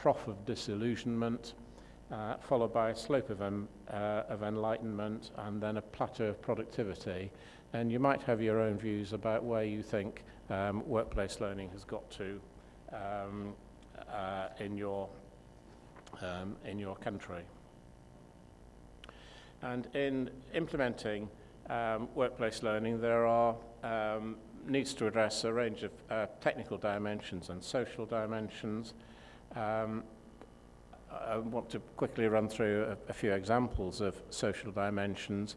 trough of disillusionment, uh, followed by a slope of, um, uh, of enlightenment, and then a plateau of productivity. And you might have your own views about where you think um, workplace learning has got to um, uh, in, your, um, in your country. And in implementing um, workplace learning, there are um, needs to address a range of uh, technical dimensions and social dimensions. Um, I want to quickly run through a, a few examples of social dimensions.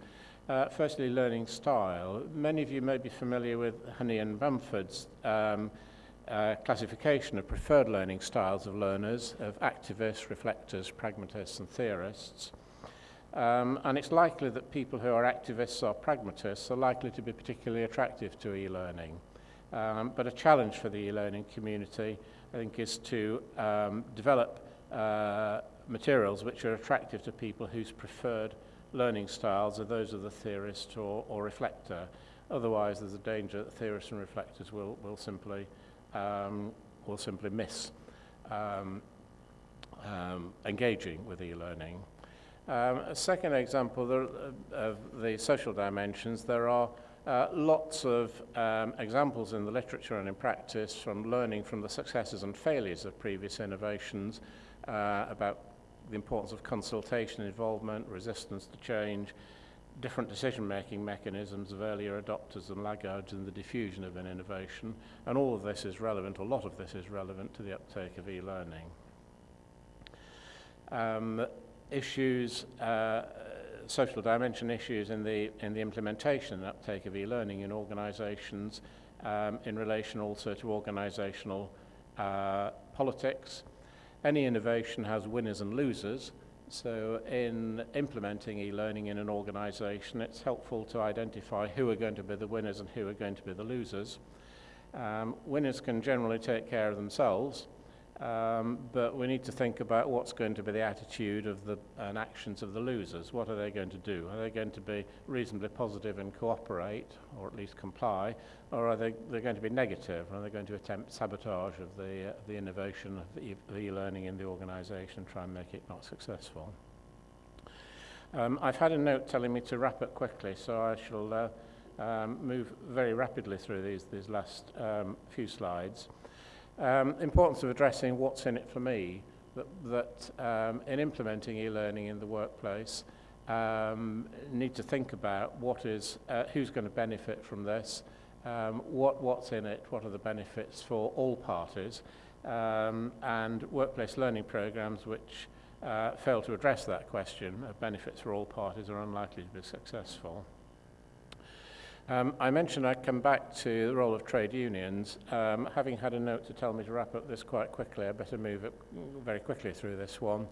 Uh, firstly, learning style. Many of you may be familiar with Honey and Bamford's um, uh, classification of preferred learning styles of learners, of activists, reflectors, pragmatists and theorists. Um, and it's likely that people who are activists or pragmatists are likely to be particularly attractive to e-learning. Um, but a challenge for the e-learning community, I think, is to um, develop uh, materials which are attractive to people whose preferred learning styles are those of the theorist or, or reflector. Otherwise, there's a danger that theorists and reflectors will, will, simply, um, will simply miss um, um, engaging with e-learning. Um, a second example there, uh, of the social dimensions, there are Uh, lots of um, examples in the literature and in practice from learning from the successes and failures of previous innovations uh, about the importance of consultation, involvement, resistance to change, different decision-making mechanisms of earlier adopters and laggards in the diffusion of an innovation. And all of this is relevant, a lot of this is relevant to the uptake of e-learning. Um, issues uh, social dimension issues in the, in the implementation and uptake of e-learning in organizations um, in relation also to organizational uh, politics. Any innovation has winners and losers, so in implementing e-learning in an organization, it's helpful to identify who are going to be the winners and who are going to be the losers. Um, winners can generally take care of themselves, Um, but we need to think about what's going to be the attitude of the and actions of the losers. What are they going to do? Are they going to be reasonably positive and cooperate, or at least comply, or are they they're going to be negative? Are they going to attempt sabotage of the uh, the innovation of e, e-learning e in the organisation and try and make it not successful? Um, I've had a note telling me to wrap up quickly, so I shall uh, um, move very rapidly through these these last um, few slides. Um, importance of addressing what's in it for me, that, that um, in implementing e-learning in the workplace, um, need to think about what is, uh, who's going to benefit from this, um, what, what's in it, what are the benefits for all parties, um, and workplace learning programs which uh, fail to address that question of benefits for all parties are unlikely to be successful. Um, I mentioned I'd come back to the role of trade unions. Um, having had a note to tell me to wrap up this quite quickly, I better move it very quickly through this one.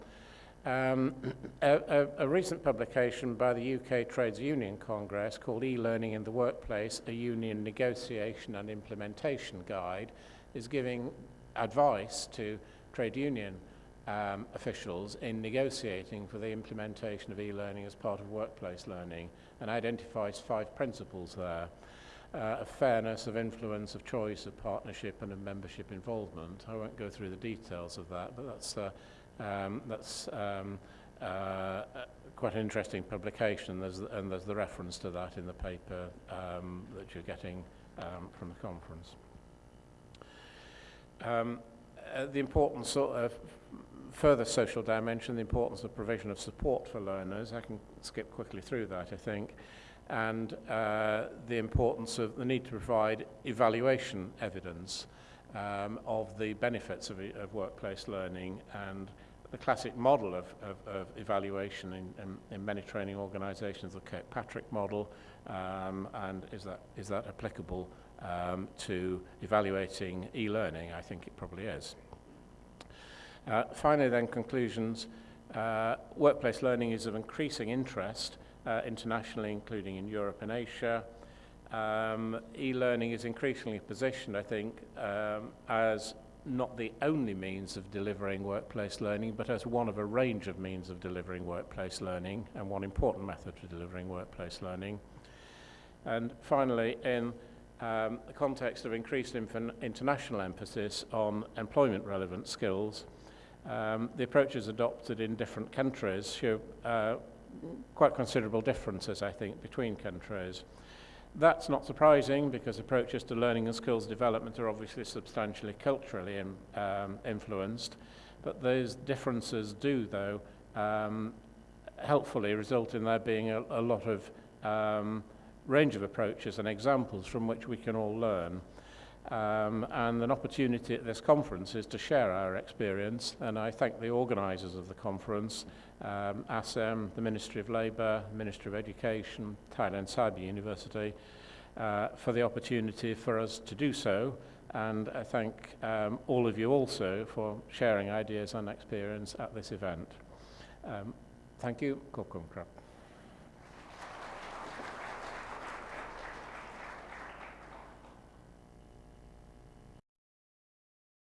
Um, a, a, a recent publication by the UK Trades Union Congress called E-Learning in the Workplace, a Union Negotiation and Implementation Guide, is giving advice to trade union um, officials in negotiating for the implementation of e-learning as part of workplace learning and identifies five principles there uh, of fairness, of influence, of choice, of partnership and of membership involvement. I won't go through the details of that, but that's, uh, um, that's um, uh, quite an interesting publication there's, and there's the reference to that in the paper um, that you're getting um, from the conference. Um, uh, the importance of further social dimension, the importance of provision of support for learners. I can skip quickly through that, I think. And uh, the importance of the need to provide evaluation evidence um, of the benefits of, of workplace learning and the classic model of, of, of evaluation in, in, in many training organizations, the Kirkpatrick model, um, and is that, is that applicable um, to evaluating e-learning? I think it probably is. Uh, finally, then, conclusions. Uh, workplace learning is of increasing interest uh, internationally, including in Europe and Asia. Um, e-learning is increasingly positioned, I think, um, as not the only means of delivering workplace learning, but as one of a range of means of delivering workplace learning, and one important method for delivering workplace learning. And finally, in um, the context of increased international emphasis on employment-relevant skills, um, the approaches adopted in different countries show uh, quite considerable differences, I think, between countries. That's not surprising because approaches to learning and skills development are obviously substantially culturally in, um, influenced, but those differences do, though, um, helpfully result in there being a, a lot of um, range of approaches and examples from which we can all learn. Um, and an opportunity at this conference is to share our experience. And I thank the organisers of the conference, um, ASEM, the Ministry of Labour, Ministry of Education, Thailand Cyber University, uh, for the opportunity for us to do so. And I thank um, all of you also for sharing ideas and experience at this event. Um, thank you. Kokum